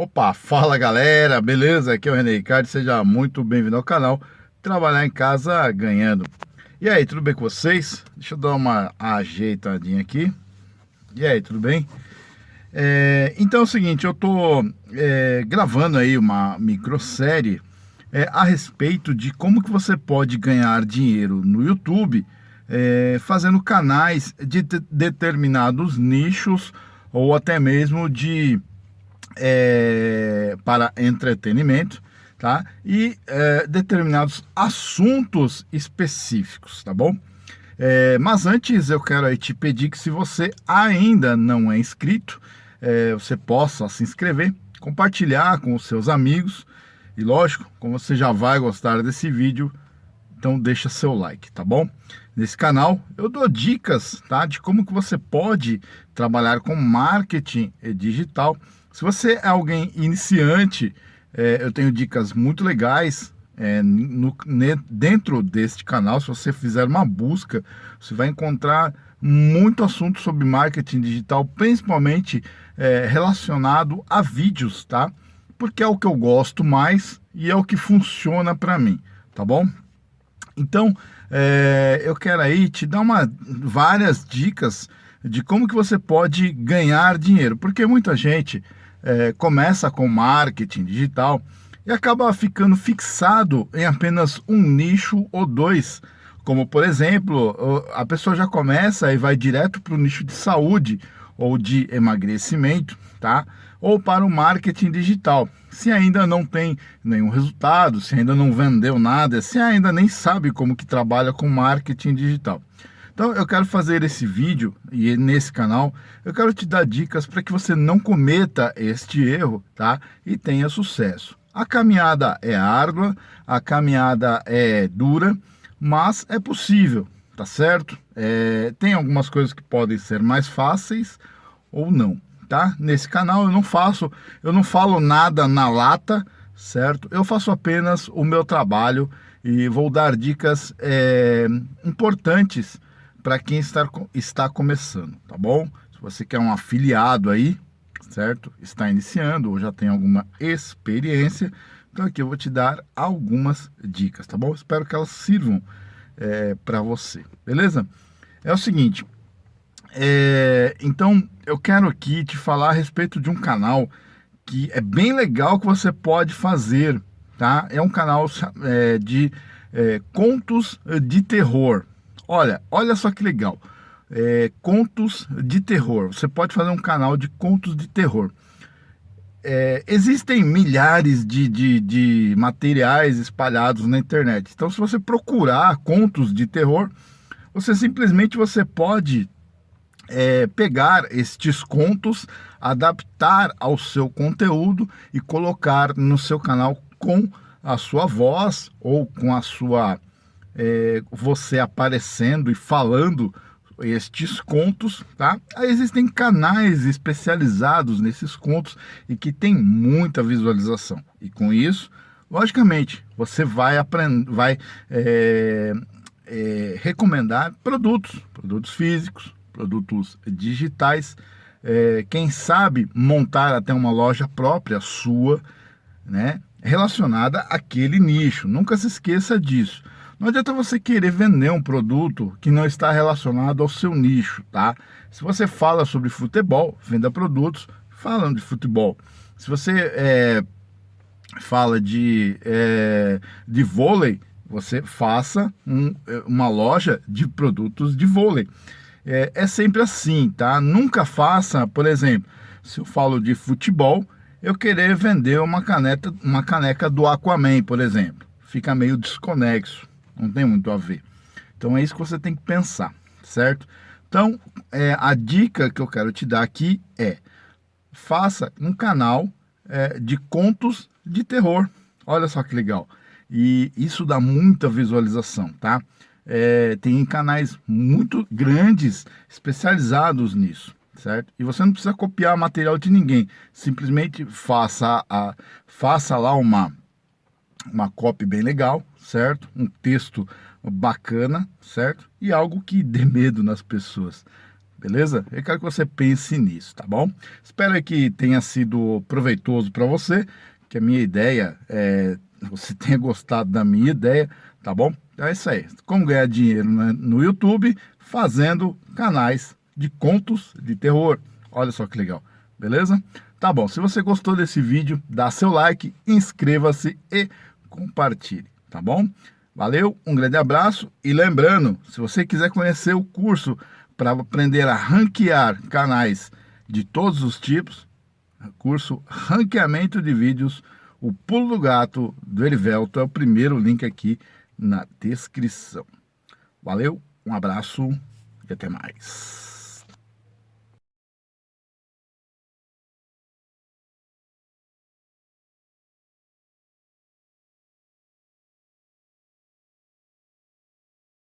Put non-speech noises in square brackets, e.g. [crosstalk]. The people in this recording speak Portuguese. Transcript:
Opa, fala galera, beleza? Aqui é o René Ricardo, seja muito bem-vindo ao canal Trabalhar em Casa Ganhando. E aí, tudo bem com vocês? Deixa eu dar uma ajeitadinha aqui. E aí, tudo bem? É, então é o seguinte, eu tô é, gravando aí uma microsérie é, a respeito de como que você pode ganhar dinheiro no YouTube é, fazendo canais de determinados nichos ou até mesmo de é, para entretenimento, tá? E é, determinados assuntos específicos, tá bom? É, mas antes eu quero te pedir que se você ainda não é inscrito, é, você possa se inscrever, compartilhar com os seus amigos e lógico, como você já vai gostar desse vídeo, então deixa seu like, tá bom? Nesse canal eu dou dicas, tá? De como que você pode trabalhar com marketing digital se você é alguém iniciante, é, eu tenho dicas muito legais é, no, ne, dentro deste canal. Se você fizer uma busca, você vai encontrar muito assunto sobre marketing digital, principalmente é, relacionado a vídeos, tá? Porque é o que eu gosto mais e é o que funciona para mim, tá bom? Então, é, eu quero aí te dar uma, várias dicas de como que você pode ganhar dinheiro, porque muita gente é, começa com marketing digital e acaba ficando fixado em apenas um nicho ou dois. Como, por exemplo, a pessoa já começa e vai direto para o nicho de saúde ou de emagrecimento, tá? Ou para o marketing digital. Se ainda não tem nenhum resultado, se ainda não vendeu nada, se ainda nem sabe como que trabalha com marketing digital. Então eu quero fazer esse vídeo e nesse canal eu quero te dar dicas para que você não cometa este erro, tá? E tenha sucesso. A caminhada é árdua, a caminhada é dura, mas é possível, tá certo? É, tem algumas coisas que podem ser mais fáceis ou não, tá? Nesse canal eu não faço, eu não falo nada na lata, certo? Eu faço apenas o meu trabalho e vou dar dicas é, importantes para quem está, está começando, tá bom? Se você quer um afiliado aí, certo? Está iniciando ou já tem alguma experiência, então aqui eu vou te dar algumas dicas, tá bom? Espero que elas sirvam é, para você, beleza? É o seguinte, é, então eu quero aqui te falar a respeito de um canal que é bem legal que você pode fazer, tá? É um canal é, de é, contos de terror, Olha, olha só que legal. É, contos de terror. Você pode fazer um canal de contos de terror. É, existem milhares de, de, de, materiais espalhados na internet. Então, se você procurar contos de terror, você simplesmente você pode é, pegar estes contos, adaptar ao seu conteúdo e colocar no seu canal com a sua voz ou com a sua é, você aparecendo e falando estes contos, tá? Aí existem canais especializados nesses contos e que tem muita visualização. E com isso, logicamente, você vai aprender, vai é, é, recomendar produtos, produtos físicos, produtos digitais, é, quem sabe montar até uma loja própria sua, né? Relacionada àquele nicho. Nunca se esqueça disso. Não adianta você querer vender um produto que não está relacionado ao seu nicho, tá? Se você fala sobre futebol, venda produtos falando de futebol. Se você é, fala de, é, de vôlei, você faça um, uma loja de produtos de vôlei. É, é sempre assim, tá? Nunca faça, por exemplo, se eu falo de futebol, eu querer vender uma caneca, uma caneca do Aquaman, por exemplo. Fica meio desconexo não tem muito a ver. Então é isso que você tem que pensar, certo? Então, é, a dica que eu quero te dar aqui é, faça um canal é, de contos de terror. Olha só que legal. E isso dá muita visualização, tá? É, tem canais muito grandes especializados nisso, certo? E você não precisa copiar material de ninguém. Simplesmente faça, a, faça lá uma, uma copy bem legal, certo? Um texto bacana, certo? E algo que dê medo nas pessoas, beleza? Eu quero que você pense nisso, tá bom? Espero que tenha sido proveitoso para você, que a minha ideia é você [laughs] tenha gostado da minha ideia, tá bom? Então é isso aí. Como ganhar dinheiro no YouTube fazendo canais de contos de terror. Olha só que legal, beleza? Tá bom, se você gostou desse vídeo, dá seu like, inscreva-se e compartilhe, tá bom? Valeu, um grande abraço e lembrando, se você quiser conhecer o curso para aprender a ranquear canais de todos os tipos, curso Ranqueamento de Vídeos, o Pulo do Gato do Erivelto é o primeiro link aqui na descrição. Valeu, um abraço e até mais.